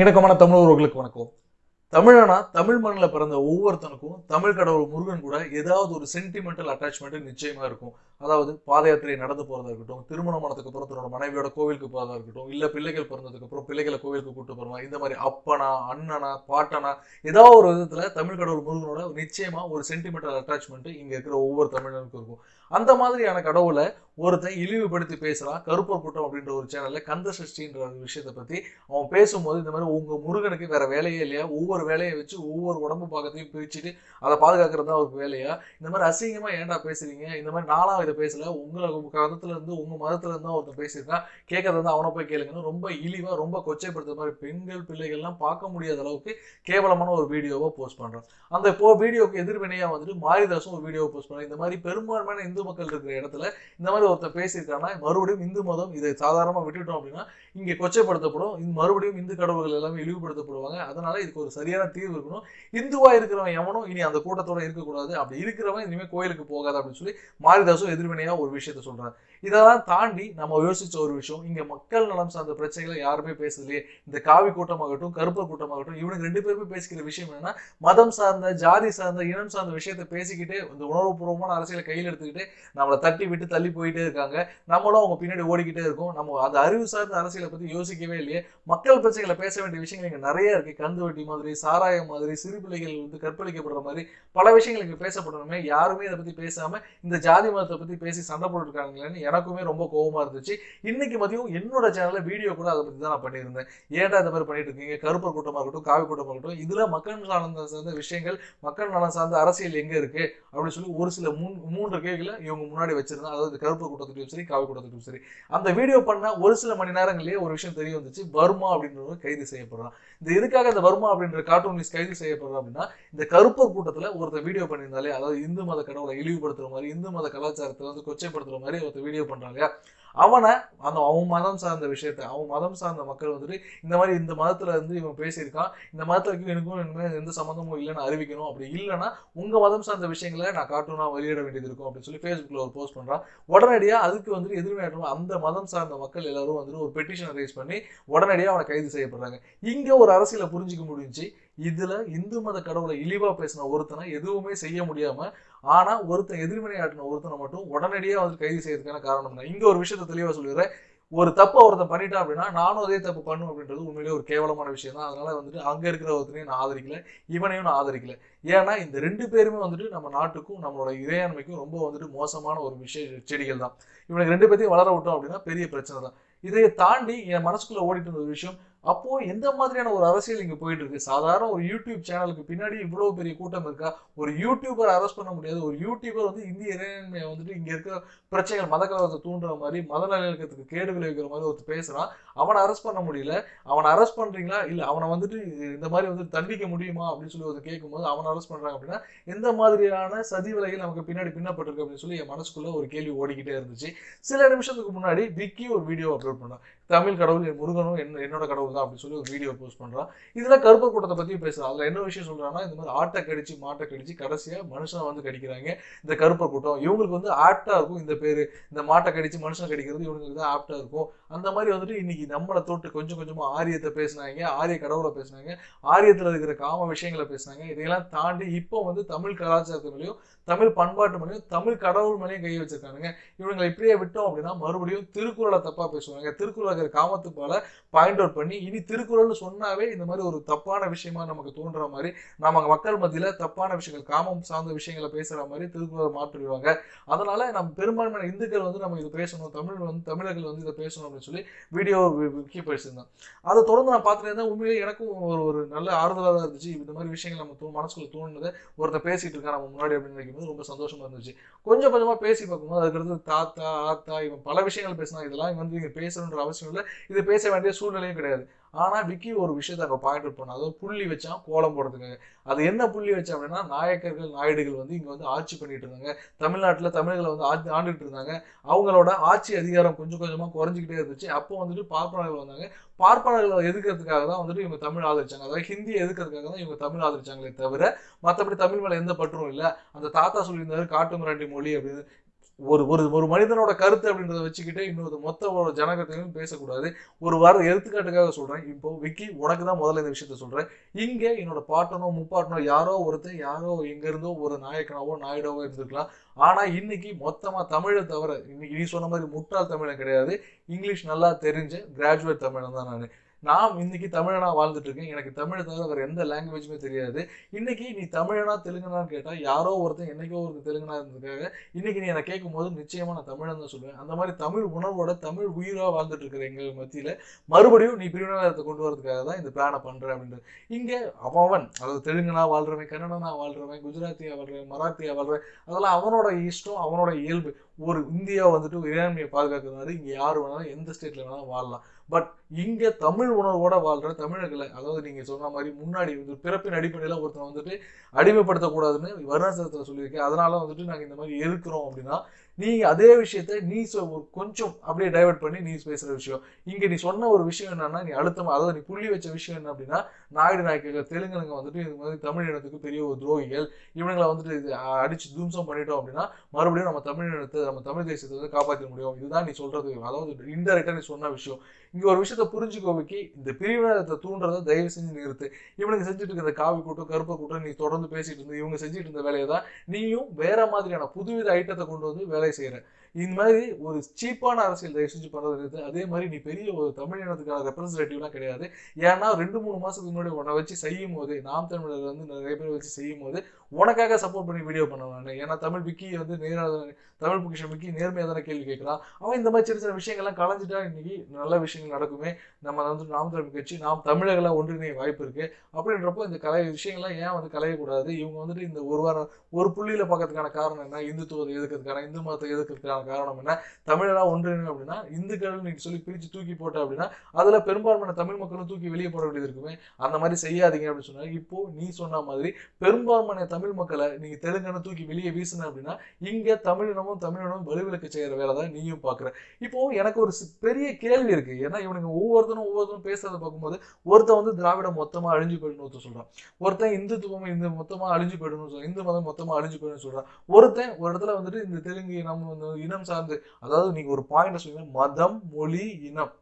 இணக்கமான தமிழ் உறவுகளுக்கு வணக்கம். தமிழனா தமிழ் மண்ணில் பிறந்த ஒவ்வொருத்தனுக்கும் தமிழ் கடவுள் முருகன் கூட ஏதாவது ஒரு சென்டிமெண்டல் அட்டாச்மெண்ட் நிச்சயமா இருக்கும். அதாவது பாத யாத்திரை நடந்து போறதா இருக்கட்டும் திருமணமானதுக்கு அப்புறம் தன்னோட மனைவியோட கோவிலுக்கு போறதா இருக்கட்டும் இல்ல பிள்ளைகள் பிறந்ததுக்கு அப்புறம் பிள்ளைகளை கோவிலுக்கு கூட்டு போகிறோம் இந்த மாதிரி அப்பனா அண்ணனா பாட்டனா ஏதாவது ஒரு விதத்துல தமிழ் கடவுள் முருகனோட நிச்சயமா ஒரு சென்டிமெண்டல் அட்டாச்மெண்ட் இங்க இருக்கிற ஒவ்வொரு தமிழனுக்கும் இருக்கும். அந்த மாதிரியான கடவுளை ஒருத்தன் இழிவுபடுத்தி பேசுகிறான் கருப்பர் கூட்டம் அப்படின்ற ஒரு சேனலில் கந்த சஷ்டின்ற ஒரு விஷயத்தை பற்றி அவன் பேசும்போது இந்த மாதிரி உங்கள் முருகனுக்கு வேறு வேலையே இல்லையா? ஒவ்வொரு வேலையை வச்சு ஒவ்வொரு உடம்பு பாகத்தையும் பிரிச்சுட்டு அதை பாதுகாக்கிறது தான் அவருக்கு வேலையா? இந்த மாதிரி அசிங்கமாக ஏன்டா பேசுறீங்க? இந்த மாதிரி நானா இதை பேசல. உங்களை உங்க உங்கள் இருந்து உங்க ஒருத்தன் பேசியிருக்கான். கேட்கறது வந்து அவனை போய் கேளுங்கன்னு ரொம்ப இழிவாக ரொம்ப கொச்சைப்படுத்துற மாதிரி பெண்கள் பிள்ளைகள்லாம் பார்க்க முடியாத அளவுக்கு கேவலமான ஒரு வீடியோவை போஸ்ட் பண்ணுறான் அந்த இப்போ வீடியோக்கு எதிர்வினையாக வந்துட்டு மாரிதாசும் ஒரு வீடியோவை போஸ்ட் பண்ணுறான் இந்த மாதிரி பெரும்பான்மையான இந்து மக்கள் இருக்கிற இடத்துல இந்த மாதிரி ஒருத்தர் பேசியிருக்காங்கன்னா மறுபடியும் இந்து மதம் இதை சாதாரணமாக விட்டுட்டோம் அப்படின்னா இங்கே கொச்சைப்படுத்தப்படும். இந்த மறுபடியும் இந்து கடவுள்கள் எல்லாமே இழிவுபடுத்தப்படுவாங்க. அதனால இதுக்கு ஒரு சரியான தீர்வு இருக்கணும். இந்துவா இருக்கிறவன் எவனும் இனி அந்த கூட்டத்தோட இருக்கக்கூடாது. அப்படி இருக்கிறவன் இனிமேல் கோயிலுக்கு போகாது அப்படின்னு சொல்லி மாரிதாசும் எதிர்வினையாக ஒரு விஷயத்த சொல்றாரு. இதெல்லாம் தாண்டி நம்ம யோசிச்ச ஒரு விஷயம் இங்க மக்கள் நலம் சார்ந்த பிரச்சனைகளை யாருமே பேசுறதுலையே இந்த காவி கூட்டமாகட்டும் கருப்பர் கூட்டமாகட்டும் இவனுக்கு ரெண்டு பேருமே பேசிக்கிற விஷயம் என்னன்னா மதம் சார்ந்த ஜாதி சார்ந்த இனம் சார்ந்த விஷயத்த பேசிக்கிட்டு இந்த உணர்வுபூர்வமான அரசியலை கையில் எடுத்துக்கிட்டு நம்மளை தட்டி விட்டு தள்ளி போயிட்டே இருக்காங்க. நம்மளும் அவங்க பின்னாடி ஓடிக்கிட்டே இருக்கும். நம்ம அந்த அறிவு சார்ந்த அரசியலை பத்தி யோசிக்கவே இல்லையே. மக்கள் பிரச்சனைகளை பேச வேண்டிய விஷயங்கள் இங்கே நிறைய இருக்கு. கந்து வட்டி மாதிரி சாராயம் மாதிரி சிறு பிள்ளைகள் வந்து கற்பழிக்கப்படுற மாதிரி பல விஷயங்கள் இங்கே பேசப்படணுமே. யாருமே இதை பத்தி பேசாம இந்த ஜாதி மதத்தை பத்தி பேசி சண்டை போட்டுருக்காங்களேன்னு எனக்குமே ரொம்ப கோவமா இருந்துச்சு. இன்னைக்கு மதியம் என்னோட சேனல்ல வீடியோ கூட அதை பத்தி தான் நான் பண்ணியிருந்தேன். ஏன்டா இந்த மாதிரி பண்ணிட்டு இருக்கீங்க? கருப்பர் கூட்டமாக இருக்கட்டும் காவி கூட்டமாக இருக்கட்டும் இதுல மக்கள் நலன் சார்ந்த விஷயங்கள் மக்கள் நலன் சார்ந்த அரசியல் எங்க இருக்கு? அப்படின்னு சொல்லி ஒரு சில மூணு மூன்று கேள்விகளை இவங்க முன்னாடி வச்சிருந்தா அதாவது கருப்பு கூட்டத்துக்கும் சரி காவி கூட்டத்துக்கும் சரி அந்த வீடியோ பண்ண ஒரு சில மணி நேரங்களிலேயே ஒரு விஷயம் தெரிய வந்துச்சு. வர்மா அப்படின்றவங்க கைது செய்யப்படுறான். இந்த எதுக்காக இந்த வர்மா அப்படின்ற கார்ட்டூனிஸ்ட் கைது செய்யப்படுறான் அப்படின்னா இந்த கருப்பர் கூட்டத்தில் ஒருத்தர் வீடியோ பண்ணியிருந்தாலே அதாவது இந்து மத கடவுளை இழிவுபடுத்துற மாதிரி இந்து மத கலாச்சாரத்தை வந்து கொச்சைப்படுத்துற மாதிரி ஒருத்தர் வீடியோ பண்றாங்க அவனை அந்த அவன் மதம் சார்ந்த விஷயத்த அவன் மதம் சார்ந்த மக்கள் வந்துட்டு இந்த மாதிரி இந்த மதத்துல இருந்து இவன் பேசியிருக்கான் இந்த மதத்துக்கு எனக்கும் எனக்கு எந்த சம்மந்தமும் இல்லைன்னு அறிவிக்கணும் அப்படி இல்லைன்னா உங்க மதம் சார்ந்த விஷயங்களை நான் கார்ட்டூனா வெளியிட வேண்டியது இருக்கும் அப்படின்னு சொல்லி ஃபேஸ்புக்ல ஒரு போஸ்ட் பண்றான். உடனடியாக அதுக்கு வந்துட்டு எதிர்வினையாற்றும் அந்த மதம் சார்ந்த மக்கள் எல்லாரும் வந்துட்டு ஒரு பெட்டிஷன் ரைஸ் பண்ணி உடனடியாக அவனை கைது செய்யப்படுறாங்க. இங்க ஒரு அரசியலை புரிஞ்சுக்க முடிஞ்சு இதுல இந்து மத கடவுளை இழிவா பேசின ஒருத்தனை எதுவுமே செய்ய முடியாம ஆனா ஒருத்தன் எதிர்வினையாட்டின ஒருத்தனை மட்டும் உடனடியாக வந்து கைது செய்யறதுக்கான காரணம் தான் இங்க ஒரு விஷயத்த தெளிவா சொல்லிடுறேன். ஒரு தப்பை ஒருத்தன் பண்ணிட்டான் அப்படின்னா நானும் அதே தப்பு பண்ணும் அப்படின்றது உண்மையிலேயே ஒரு கேவலமான விஷயம் தான். அதனால வந்துட்டு அங்க இருக்கிற ஒருத்தனையும் நான் ஆதரிக்கல இவனையும் நான் ஆதரிக்கல. ஏன்னா இந்த ரெண்டு பேருமே வந்துட்டு நம்ம நாட்டுக்கும் நம்மளோட இறையாண்மைக்கும் ரொம்ப வந்துட்டு மோசமான ஒரு விஷய செடிகள் தான். இவனுக்கு ரெண்டு பேர்த்தையும் வளர விட்டோம் அப்படின்னா பெரிய பிரச்சனை தான். இதை தாண்டி என் மனசுக்குள்ள ஓடிட்டு இருந்த ஒரு விஷயம் அப்போ எந்த மாதிரியான ஒரு அரசியல் இங்க போயிட்டு இருக்கு சாதாரண ஒரு யூடியூப் சேனலுக்கு பின்னாடி இவ்வளவு பெரிய கூட்டம் இருக்கா? ஒரு யூடியூபர் அரெஸ்ட் பண்ண முடியாது. ஒரு யூடியூபர் வந்து இந்திய இறையாண்மையை வந்துட்டு இங்க இருக்கிற பிரச்சனைகள் மத கலவரத்தை தூண்டுற மாதிரி மத நல்லிணக்கத்துக்கு கேடு விளைவிக்கிற மாதிரி ஒருத்தர் பேசுறான். அவனை அரெஸ்ட் பண்ண முடியல. அவனை அரெஸ்ட் பண்றீங்களா? இல்ல அவனை வந்துட்டு இந்த மாதிரி வந்து தண்டிக்க முடியுமா? அப்படின்னு சொல்லி ஒருத்தர் கேட்கும்போது அவனை அரெஸ்ட் பண்றாங்க அப்படின்னா எந்த மாதிரியான சதி விலையில் நமக்கு பின்னாடி பின்னப்பட்டிருக்கு அப்படின்னு சொல்லி என் மனசுக்குள்ள ஒரு கேள்வி ஓடிக்கிட்டே இருந்துச்சு. சில நிமிஷத்துக்கு முன்னாடி விக்கி ஒரு வீடியோ அப்லோட் பண்ணான். தமிழ் கடவுள் என் முருகனும் என்ன என்னோட கடவுள் தான் அப்படின்னு சொல்லி ஒரு வீடியோ போஸ்ட் பண்ணுறான் இதில் கருப்பு கூட்டத்தை பற்றி பேசுகிறான் அதில் என்ன விஷயம் சொல்றாங்கன்னா இந்த மாதிரி ஆட்டை கடிச்சு மாட்டை கடிச்சு கடைசியாக மனுஷனை வந்து கடிக்கிறாங்க இந்த கருப்பர் கூட்டம். இவங்களுக்கு வந்து ஆப்டாக இருக்கும் இந்த பேர். இந்த மாட்டை கடிச்சு மனுஷனை கடிக்கிறது இவங்களுக்கு தான் ஆப்டாக இருக்கும். அந்த மாதிரி வந்துட்டு இன்னைக்கு நம்மளை தொட்டு கொஞ்சம் கொஞ்சமாக ஆரியத்தை பேசினாங்க ஆரிய கடவுளை பேசினாங்க ஆரியத்தில் இருக்கிற காம விஷயங்களை பேசினாங்க. இதையெல்லாம் தாண்டி இப்போ வந்து தமிழ் கலாச்சாரத்து மேலேயும் தமிழ் பண்பாட்டு மேலேயும் தமிழ் கடவுள் மேலேயும் கை வச்சிருக்கானுங்க. இவங்களை இப்படியே விட்டோம் அப்படின்னா மறுபடியும் திருக்குறளை தப்பாக பேசுவாங்க. திருக்குறள் இருக்கிற காமத்து போல பாயிண்ட் அவுட் பண்ணி இனி திருக்குறள்னு சொன்னாவே இந்த மாதிரி ஒரு தப்பான விஷயமா நமக்கு தோன்ற மாதிரி நம்ம மக்கள் மத்தியில தப்பான விஷயங்கள் காமம் சார்ந்த விஷயங்களை பேசுற மாதிரி திருக்குறளை மாற்றிடுவாங்க. அதனால நம்ம பெரும்பான்மையான இந்துக்கள் வந்து நம்ம இது பேசணும் தமிழ் வந்து தமிழர்கள் வந்து இதை பேசணும் அப்படின்னு சொல்லி வீடியோ முக்கிய பேசியிருந்தேன் அதை தொடர்ந்து நான் பார்த்துட்டு இருந்தேன். உண்மையிலேயே எனக்கும் ஒரு ஒரு நல்ல ஆறுதலாக தான் இருந்துச்சு. இந்த மாதிரி விஷயங்கள் நம்ம தூ மனசுக்குள்ள தோணுனதை ஒருத்தர் பேசிட்டு இருக்கா நம்ம முன்னாடி அப்படின்னு நினைக்கும்போது ரொம்ப சந்தோஷமா இருந்துச்சு. கொஞ்சம் கொஞ்சமா பேசி பார்க்கும்போது அதுக்கடுத்து தாத்தா ஆத்தா இவன் பல விஷயங்கள் பேசினா இதெல்லாம் வந்து இங்க பேசணுன்ற அவசியம் இல்லை. இது பேச வேண்டிய சூழ்நிலையும் கிடையாது. ஆனால் விக்கி ஒரு விஷயத்தை அங்கே பாயிண்ட் அவுட் பண்ணோம் அதாவது புள்ளி வச்சான் கோலம் போடுறதுக்காக. அது என்ன புள்ளி வச்சான் அப்படின்னா நாயக்கர்கள் நாயுடுகள் வந்து இங்கே வந்து ஆட்சி பண்ணிட்டு இருந்தாங்க. தமிழ்நாட்டில் தமிழர்களை வந்து ஆட்சி ஆண்டுகிட்டு இருந்தாங்க. அவங்களோட ஆட்சி அதிகாரம் கொஞ்சம் கொஞ்சமாக குறைஞ்சிக்கிட்டே இருந்துச்சு. அப்போ வந்துட்டு பார்ப்பனர்கள் வந்தாங்க. பார்ப்பனர்களை எதுக்கிறதுக்காக தான் வந்துட்டு இவங்க தமிழ் ஆதரிச்சாங்க. அதாவது ஹிந்தியை எதுக்கிறதுக்காக தான் இவங்க தமிழ் ஆதரிச்சாங்களே தவிர மற்றபடி தமிழ் மேலே எந்த பற்றும் இல்லை. அந்த தாத்தா சொல்லியிருந்தாரு காட்டு மிராண்டி மொழி அப்படின்னு. ஒரு ஒரு ஒரு மனிதனோட கருத்து அப்படின்றத வச்சுக்கிட்டு இன்னொரு மொத்த ஒரு ஜனகத்தையும் பேசக்கூடாது. ஒரு வார எடுத்துக்காட்டுக்காக சொல்கிறேன் இப்போ விக்கி உனக்கு தான் முதல்ல இந்த விஷயத்த சொல்கிறேன் இங்கே என்னோட பாட்டனோ முப்பாட்டனோ யாரோ ஒருத்தர் யாரோ எங்கேருந்தோ ஒரு நாயக்கனாவோ நாயுடாவோ இருந்திருக்கலாம். ஆனால் இன்னைக்கு மொத்தமாக தமிழை தவிர இன்னைக்கு நீ சொன்ன மாதிரி முட்டாள் தமிழன் கிடையாது. இங்கிலீஷ் நல்லா தெரிஞ்ச கிராஜுவேட் தமிழன் தான் நான். நான் இன்னைக்கு தமிழனா வாழ்ந்துட்டு இருக்கேன் எனக்கு தமிழை தவிர வேற எந்த லாங்குவேஜுமே தெரியாது. இன்னைக்கு நீ தமிழனா தெலுங்கனான்னு கேட்டா யாரோ ஒருத்தன் என்னைக்கோ ஒரு தெலுங்கனா இருந்திருக்காங்க. இன்னைக்கு நீ என்னை கேட்கும் போது நிச்சயமா நான் தமிழன் தான் சொல்லுவேன். அந்த மாதிரி தமிழ் உணர்வோட தமிழ் உயிரா வாழ்ந்துட்டு இருக்கிற எங்க மத்தியில மறுபடியும் நீ பிரிவினத்தை கொண்டு வரதுக்காக தான் இந்த பிளானை பண்றேன் அப்படின்றது இங்க அவன் அதாவது தெலுங்கனா வாழ்றவன் கன்னடனா வாழ்றவன் குஜராத்தியா வாழ்றவன் மராத்தியா வாழ்றவன் அதெல்லாம் அவனோட இஷ்டம் அவனோட இயல்பு. ஒரு இந்தியா வந்துட்டு இறையாண்மையை பாதுகாக்கிறதுனால இங்கே யார் வேணாலும் எந்த ஸ்டேட்ல வேணாலும் வாழலாம். பட் இங்கே தமிழ் உணர்வோட வாழ்ற தமிழர்களை அதாவது நீங்க சொன்ன மாதிரி முன்னாடி வந்து பிறப்பின் அடிப்படையில் ஒருத்தன் வந்துட்டு அடிமைப்படுத்தக்கூடாதுன்னு வருணாசனத்தில் சொல்லியிருக்கேன். அதனால வந்துட்டு நாங்கள் இந்த மாதிரி எதிர்க்கிறோம் அப்படின்னா நீ அதே விஷயத்த நீ சொ- கொஞ்சம் அப்படியே டைவர்ட் பண்ணி நீ பேசுற விஷயம். இங்க நீ சொன்ன ஒரு விஷயம் என்னன்னா நீ அழுத்தமா அதாவது நீ புள்ளி வச்ச விஷயம் என்ன அப்படின்னா நாயுடு நாயக்கர்கள் தெலுங்குங்க வந்துட்டு இது மாதிரி தமிழ் இனத்துக்கு பெரிய ஒரு துரோகிகள். இவனுங்களை வந்துட்டு இது அடிச்சு தும்சம் பண்ணிட்டோம் அப்படின்னா மறுபடியும் நம்ம தமிழ் இனத்தை நம்ம தமிழ் தேசத்தை வந்து காப்பாற்ற முடியும். இதுதான் நீ சொல்றது. அதாவது இன்டெரக்டா நீ சொன்ன விஷயம். இங்க ஒரு விஷயத்த புரிஞ்சுக்கோவைக்கு இந்த பிரிவினத்தை தூண்டுறதை தயவு செஞ்சு நிறுத்து. இவனுக்கு செஞ்சுட்டு இருக்கிற காவி கூட்டம் கருப்பு கூட்டம் நீ தொடர்ந்து பேசிட்டு இருந்து இவங்க செஞ்சுட்டு இருந்த வேலையை தான் நீயும் வேற மாதிரியான புதுவித ஐட்டத்தை கொண்டு வந்து வேலை செய்யற. இந்த மாதிரி ஒரு சீப்பான அரசியல் தயவு பண்ணுறது அதே மாதிரி நீ பெரிய ஒரு தமிழ் இனத்துக்கான ரெப்ரஸன்டேட்டிவ்லாம் கிடையாது. ஏன்னா ரெண்டு மூணு மாதத்துக்கு முன்னாடி உன்னை வச்சு செய்யும் போது நாம் தமிழர் வந்து நிறைய பேர் வச்சு செய்யும் போது உனக்காக சப்போர்ட் பண்ணி வீடியோ பண்ணுவாங்க ஏன்னா தமிழ் விக்கி வந்து நேராக தமிழ் பொக்கிஷன் விக்கி நேர்மையாக தானே கேள்வி கேட்குறான். அவன் இந்த மாதிரி சின்ன சின்ன விஷயங்கள்லாம் கலைஞ்சிட்டா இன்னைக்கு நல்ல விஷயங்கள் நடக்குமே. நம்ம வந்து நாம் தமிழ் கட்சி நாம் தமிழர்களாக ஒன்றிணைய வாய்ப்பு இருக்கு. அப்படின்றப்போ இந்த கலை விஷயங்கள்லாம் ஏன் வந்து கலையக்கூடாது? இவங்க வந்துட்டு இந்த ஒரு வாரம் ஒரு புள்ளியில் பார்க்கறதுக்கான காரணம் என்ன? இந்துத்துவத்தை எதுக்கிறதுக்கான இந்து மதத்தை எதுக்கிறதுக்கான காரணம் என்ன? தமிழராக ஒன்றிணையும் அப்படின்னா இந்துக்கள் நீங்க சொல்லி பிரிச்சு தூக்கி போட்ட அப்படின்னா அதுல பெரும்பான்மையான தமிழ் மக்களும் தூக்கி வெளியே போட வேண்டியது இருக்குமே? அந்த மாதிரி செய்யாதீங்க அப்படின்னு சொன்னாங்க. இப்போ நீ சொன்ன மாதிரி பெரும்பான்மையான தமிழ் மக்களை நீங்க தெலுங்கனை தூக்கி வெளியே வீசுன அப்படின்னா இங்க தமிழினமும் தமிழினமும் வலுவிலக்கு செய்கிற வேலை தான் நீயும் பாக்குற. இப்போ எனக்கு ஒரு சி- பெரிய கேள்வி இருக்கு. ஏன்னா இவனுங்க ஒவ்வொருத்தரும் ஒவ்வொருத்தரும் பேசுறத பார்க்கும்போது ஒருத்தன் வந்து திராவிடம் மொத்தமாக அழிஞ்சு போயிடணும் ஒருத்தன் சொல்றான். ஒருத்தன் இந்துத்துவம் இந்த மொத்தமா அழிஞ்சு போயிடணும் இந்து மதம் மொத்தமாக அழிஞ்சு போயிடணும்னு சொல்றான். ஒருத்தன் ஒரு இடத்துல வந்துட்டு இந்த தெலுங்கு நம்ம இனம் சார்ந்து. அதாவது நீங்க ஒரு பாயிண்ட் சொல்லுங்க மதம் மொழி இனம்.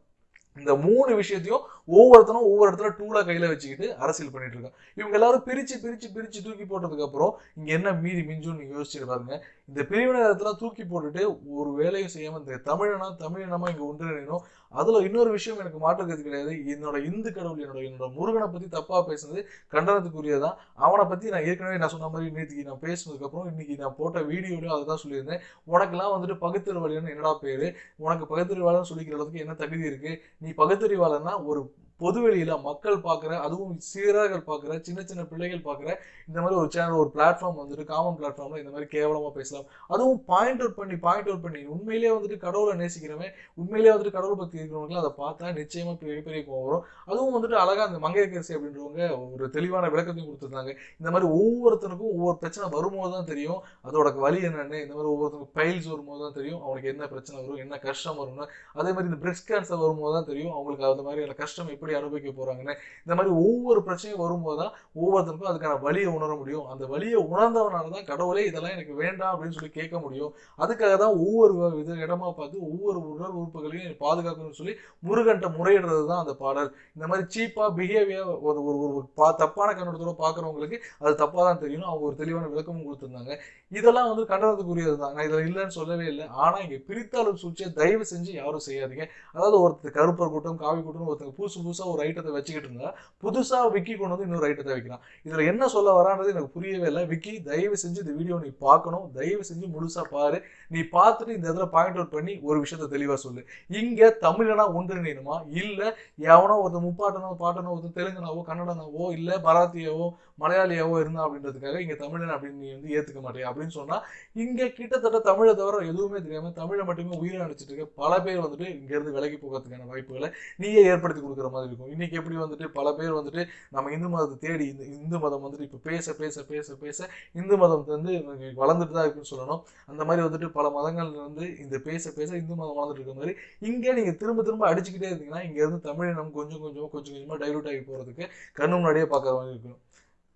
இந்த மூணு விஷயத்தையும் ஒவ்வொருத்தனும் ஒவ்வொரு இடத்துல டூலா கையில வச்சுக்கிட்டு அரசியல் பண்ணிட்டு இருக்கான் இவங்க எல்லாரும் பிரிச்சு பிரிச்சு பிரிச்சு தூக்கி போட்டதுக்கு அப்புறம் இங்க என்ன மீதி மிஞ்சும் நீங்க யோசிச்சுட்டு பாருங்க. இந்த பிரிவினத்துல தூக்கி போட்டுட்டு ஒரு வேலையும் செய்யாமல் இந்த தமிழனா தமிழினமா இங்கே ஒன்றிணையணும். அதில் இன்னொரு விஷயம் எனக்கு மாற்றுக்கிறது கிடையாது. என்னோட இந்து கடவுள் என்னோட என்னோட முருகனை பற்றி தப்பாக பேசுனது கண்டனத்துக்குரியதான் அவனை பற்றி நான் ஏற்கனவே நான் சொன்ன மாதிரி நேற்றுக்கு நான் பேசினதுக்கப்புறம் இன்னைக்கு நான் போட்ட வீடியோலயும் அதுதான் சொல்லியிருந்தேன். உனக்கெல்லாம் வந்துட்டு பகுத்தறிவாளன் என்னடா பேர்? உனக்கு பகுத்தறிவாளன் சொல்லிக்கிற அளவுக்கு என்ன தகுதி இருக்குது நீ பகுத்தறிவாளன்னா ஒரு பொதுவெளியில மக்கள் பார்க்குற அதுவும் சீரர்கள் பார்க்குற சின்ன சின்ன பிள்ளைகள் பார்க்குற இந்த மாதிரி ஒரு சேனல் ஒரு பிளாட்ஃபார்ம் வந்துட்டு காமன் பிளாட்ஃபார்ம்ல இந்த மாதிரி கேவலமா பேசலாம். அதுவும் பாயிண்ட் அவுட் பண்ணி பாயிண்ட் அவுட் பண்ணி உண்மையிலேயே வந்துட்டு கடவுளை நேசிக்கிறவன் உண்மையிலேயே வந்துட்டு கடவுள் பக்தி இருக்கிறவங்களும் அதை பார்த்தா நிச்சயமா பெரிய பெரிய கோவம் வரும். அதுவும் வந்துட்டு அழகா அந்த மங்கையரசி அப்படின்றவங்க ஒரு தெளிவான விளக்கத்தையும் கொடுத்துருந்தாங்க. இந்த மாதிரி ஒவ்வொருத்தனுக்கும் ஒவ்வொரு பிரச்சனை வரும்போது தான் தெரியும் அதோட வழி என்னன்னு இந்த மாதிரி ஒவ்வொருத்தனுக்கு பைல்ஸ் வரும்போது தான் தெரியும் அவனுக்கு என்ன பிரச்சனை வரும் என்ன கஷ்டம் வரும்னு. அதே மாதிரி இந்த பிரெஸ்ட் கேன்சர் வரும்போது தான் தெரியும் அவங்களுக்கு அந்த மாதிரியான கஷ்டம் எப்படி அனுபவிக்க போறாங்கன்னு இந்த மாதிரி ஒவ்வொரு பிரச்சனையும் வரும்போது தான் ஒவ்வொருத்தருக்கும் அதுக்கான வலியை உணர முடியும். அந்த வலியை உணர்ந்தவனால தான் கடவுளே இதெல்லாம் எனக்கு வேண்டாம் அப்படின்னு சொல்லி கேட்க முடியும். அதுக்காக தான் ஒவ்வொரு இது இடமா பார்த்து ஒவ்வொரு உடல் உறுப்புகளையும் பாதுகாக்கணும்னு சொல்லி முருகன்ட்ட முறையிடுறது தான் அந்த பாடல். இந்த மாதிரி சீப்பா பிஹேவியர் ஒரு ஒரு ஒரு பா தப்பான கண்ணோட்டத்தோட பார்க்குறவங்களுக்கு அது தப்பாக தான் தெரியணும் அவங்க ஒரு தெளிவான விளக்கமும் கொடுத்துருந்தாங்க. இதெல்லாம் வந்து கண்டனத்துக்குரியது தான் நான் இதில் இல்லைன்னு சொல்லவே இல்லை. ஆனால் இங்கே பிரித்தாளும் சூழ்ச்சியை தயவு செஞ்சு யாரும் செய்யாதீங்க. அதாவது ஒருத்தர் கருப்பர் கூட்டம் காவி கூட்டம் ஒருத்தங்க புதுசு புதுசாக ஒரு ஐட்டத்தை வச்சுக்கிட்டு இருந்தா புதுசாக விக்கி கொண்டு வந்து இன்னொரு ஐட்டத்தை வைக்கிறான். இதில் என்ன சொல்ல வரான்றது எனக்கு புரியவே இல்லை. விக்கி தயவு செஞ்சு இந்த வீடியோ நீ பார்க்கணும். தயவு செஞ்சு முழுசாக பாரு. நீ பார்த்துட்டு இந்த இடத்துல பாயிண்ட் அவுட் பண்ணி ஒரு விஷயத்த தெளிவாக சொல்லு. இங்கே தமிழனா ஒன்றிணையணுமா? இல்லை எவனோ ஒருத்தர் முப்பாட்டனோ பாட்டனோ ஒருத்தர் தெலுங்கனாவோ கன்னடனாவோ இல்லை மராத்தியாவோ மலையாளியாவோ இருந்தா அப்படின்றதுக்காக இங்கே தமிழன் அப்படின்னு நீ வந்து ஏற்றுக்க மாட்டேன் அப்படின்னு சொன்னால் இங்கே கிட்டத்தட்ட தமிழை தவிர எதுவுமே தெரியாமல் தமிழை மட்டுமே உயிரை அடிச்சிட்டு இருக்க பல பேர் வந்துட்டு இங்கேருந்து விலகி போகிறதுக்கான வாய்ப்புகளை நீயே ஏற்படுத்தி கொடுக்குற மாதிரி இருக்கும். இன்னைக்கு எப்படி வந்துட்டு பல பேர் வந்துட்டு நம்ம இந்து மதத்தை தேடி இந்த இந்து மதம் வந்துட்டு இப்போ பேச பேச பேச பேச இந்து மதம் வந்து வளர்ந்துட்டு தான் இருக்குன்னு சொல்லணும். அந்த மாதிரி வந்துட்டு பல மதங்கள் வந்து இந்த பேச பேச இந்து மதம் வளர்ந்துட்டு இருக்க மாதிரி இங்கே நீங்க திரும்ப திரும்ப அடிச்சுக்கிட்டே இருந்தீங்கன்னா இங்கேருந்து தமிழ் நம்ம கொஞ்சம் கொஞ்சமாக கொஞ்சம் கொஞ்சமாக டைலூட் ஆகி போகிறதுக்கு கண்ணு முன்னாடியே பார்க்குற மாதிரி இருக்கும்.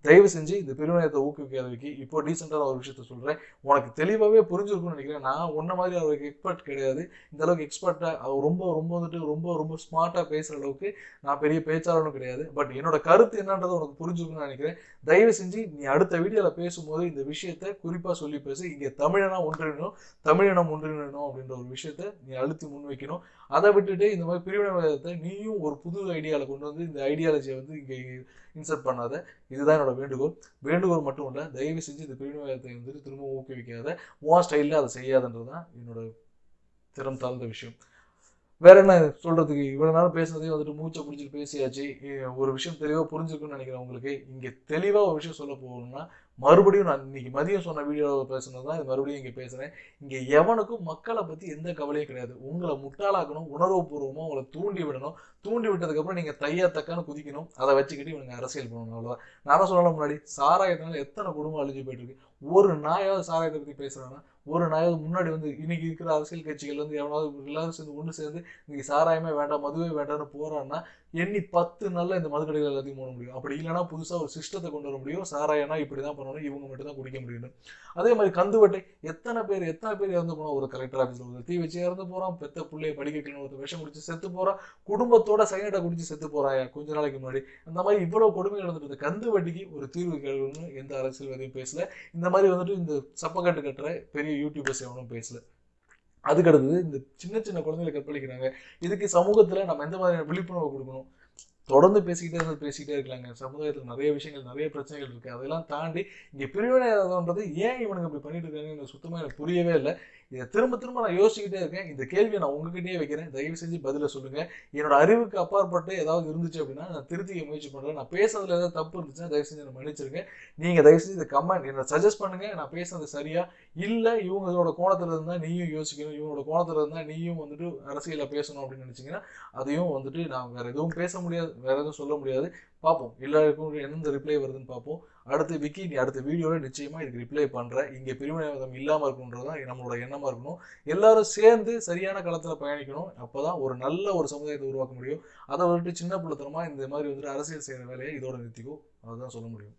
தயவு செஞ்சு இந்த பெருவினயத்தை ஊக்குவிக்க அதுக்கு இப்போ டீசெண்டான ஒரு விஷயத்த சொல்கிறேன் உனக்கு தெளிவாகவே புரிஞ்சிருக்கும்னு நினைக்கிறேன். நான் உன்ன மாதிரி அவருக்கு எக்ஸ்பர்ட் கிடையாது. இந்த அளவுக்கு எக்ஸ்பர்ட்டாக அவர் ரொம்ப ரொம்ப வந்துட்டு ரொம்ப ரொம்ப ஸ்மார்ட்டாக பேசுகிற அளவுக்கு நான் பெரிய பேச்சாளனும் கிடையாது. பட் என்னோட கருத்து என்னன்றது உனக்கு புரிஞ்சுக்கணும்னு நினைக்கிறேன். தயவு செஞ்சு நீ அடுத்த வீடியோவில் பேசும்போது இந்த விஷயத்த குறிப்பாக சொல்லி பேசு. இங்கே தமிழனா ஒன்றிணும் தமிழினம் ஒன்றிணும் அப்படின்ற ஒரு விஷயத்த நீ அழுத்தி முன்வைக்கணும். அதை விட்டுட்டு இந்த மாதிரி பிரிவினைவாதத்தை நீயும் ஒரு புது ஐடியாவில் கொண்டு வந்து இந்த ஐடியாலஜியை வந்து இங்கே இன்சர்ட் பண்ணாத. இதுதான் என்னோட வேண்டுகோள். வேண்டுகோள் மட்டும் இல்லை தயவு செஞ்சு இந்த பிரிவினைவாதத்தை வந்துட்டு திரும்ப ஊக்குவிக்காத. உன் ஸ்டைலில் அதை செய்யாதுன்றது தான் என்னோட திறம் தாழ்ந்த விஷயம். வேற என்ன சொல்றதுக்கு? இவ்வளவு நேரம் பேசுனதையும் வந்துட்டு மூச்சை பிடிச்சிட்டு பேசியாச்சு. ஒரு விஷயம் தெளிவாக புரிஞ்சிருக்குன்னு நினைக்கிறேன் உங்களுக்கு. இங்கே தெளிவாக ஒரு விஷயம் சொல்ல போகணும்னா மறுபடியும் நான் இன்னைக்கு மதியம் சொன்ன வீடியோவில் பேசுனது தான் மறுபடியும் இங்கே பேசுகிறேன் இங்கே எவனுக்கும் மக்களை பற்றி எந்த கவலையும் கிடையாது. உங்களை முட்டாளாக்கணும் உணர்வுபூர்வமாக உங்களை தூண்டி விடணும். தூண்டி விட்டதுக்கப்புறம் நீங்கள் தையா தக்கான்னு குதிக்கணும். அதை வச்சுக்கிட்டு இவனுங்க அரசியல் பண்ணணும் அவ்வளோதான் நானும் சொல்லலாம் முன்னாடி சாராயத்தினால எத்தனை குடும்பம் அழிஞ்சு போயிட்டு இருக்கு ஒரு நாயாவது சாராயத்தை பற்றி பேசுகிறான்னா ஒரு நாயாவது முன்னாடி வந்து இன்னைக்கு இருக்கிற அரசியல் கட்சிகள் வந்து எவனாவது எல்லாரும் சேர்ந்து ஒன்று சேர்ந்து இன்னைக்கு சாராயமே வேண்டாம் மதுவே வேண்டாம்னு போகிறான்னா எண்ணி பத்து நாளில் இந்த மது கடைகள் எல்லாத்தையும் போட முடியும். அப்படி இல்லைன்னா புதுசாக ஒரு சிஸ்டத்தை கொண்டு வர முடியும். சாராயனா இப்படி தான் பண்ணணும் இவங்க மட்டும் தான் குடிக்க முடியும் அதே மாதிரி கந்துவட்டை எத்தனை பேர் எத்தனை பேர் இறந்து போனால் ஒரு கலெக்டர் ஆஃபீஸில் ஒரு தீ வச்சு இறந்து போகிறான் பெத்த பிள்ளைய படிக்க வைக்கணும் ஒரு விஷம் குடிச்சு செத்து போகிறான் குடும்பத்தோட சைனட்டை குடிச்சு செத்து போறாயா கொஞ்ச நாளைக்கு முன்னாடி. அந்த மாதிரி இவ்வளவு கொடுமை நடந்துட்டு கந்து வட்டிக்கு ஒரு தீர்வு கேள்வின்னு எந்த அரசியல்வாதியும் பேசல. இந்த மாதிரி வந்துட்டு இந்த சப்பக்கட்டு கட்டுற பெரிய யூடியூபர்ஸ் எவனும் பேசல. அதுக்கு அடுத்தது இந்த சின்ன சின்ன குழந்தைகளை கற்பழிக்கிறாங்க. இதுக்கு சமூகத்துல நம்ம எந்த மாதிரியான விழிப்புணர்வு கொடுக்கணும்? தொடர்ந்து பேசிக்கிட்டே இருந்து பேசிக்கிட்டே இருக்கலாங்க. சமுதாயத்தில் நிறைய விஷயங்கள் நிறைய பிரச்சனைகள் இருக்குது அதெல்லாம் தாண்டி இங்கே பிரிவினைன்றது ஏன் இவனுங்க இப்படி பண்ணிட்டு இருக்காங்க சுத்தமாக எனக்கு புரியவே இல்லை. இதை திரும்ப திரும்ப நான் யோசிச்சுக்கிட்டே இருக்கேன். இந்த கேள்வியை நான் உங்ககிட்டயே வைக்கிறேன். தயவு செஞ்சு பதில சொல்லுங்க. என்னோட அறிவுக்கு அப்பாற்பட்டு ஏதாவது இருந்துச்சு அப்படின்னா நான் திருத்திக்க முயற்சி பண்றேன். நான் பேசுறதுல ஏதாவது தப்பு இருந்துச்சுன்னா தயவு செஞ்சு என்னை மன்னிச்சிருங்க. நீங்க தயவு செஞ்சு இந்த கமெண்ட் என்ன சஜஸ்ட் பண்ணுங்க. நான் பேசுறது சரியா? இல்ல இவங்களோட கோணத்துல இருந்தா நீயும் யோசிக்கணும். இவங்களோட கோணத்துல இருந்தா நீயும் வந்துட்டு அரசியல பேசணும் அப்படின்னு நினைச்சீங்கன்னா அதையும் வந்துட்டு நான் வேற எதுவும் பேச முடியாது. வேற எதுவும் சொல்ல முடியாது. பார்ப்போம். எல்லாருக்கும் எந்த ரிப்ளை வருதுன்னு பார்ப்போம். அடுத்து விக்கி நீ அடுத்த வீடியோவில் நிச்சயமாக இதுக்கு ரிப்ளை பண்ணுறேன் இங்கே பிரிவினைவாதம் இல்லாமல் இருக்கணுன்றது தான் நம்மளோட எண்ணமாக இருக்கணும். எல்லாரும் சேர்ந்து சரியான களத்தில் பயணிக்கணும். அப்போ தான் ஒரு நல்ல ஒரு சமுதாயத்தை உருவாக்க முடியும். அதை வந்துட்டு சின்ன பிள்ளைத்தனமா இந்த மாதிரி வந்துட்டு அரசியல் செய்கிற வேலையை இதோட நிறுத்திக்கும் அதுதான் சொல்ல முடியும்.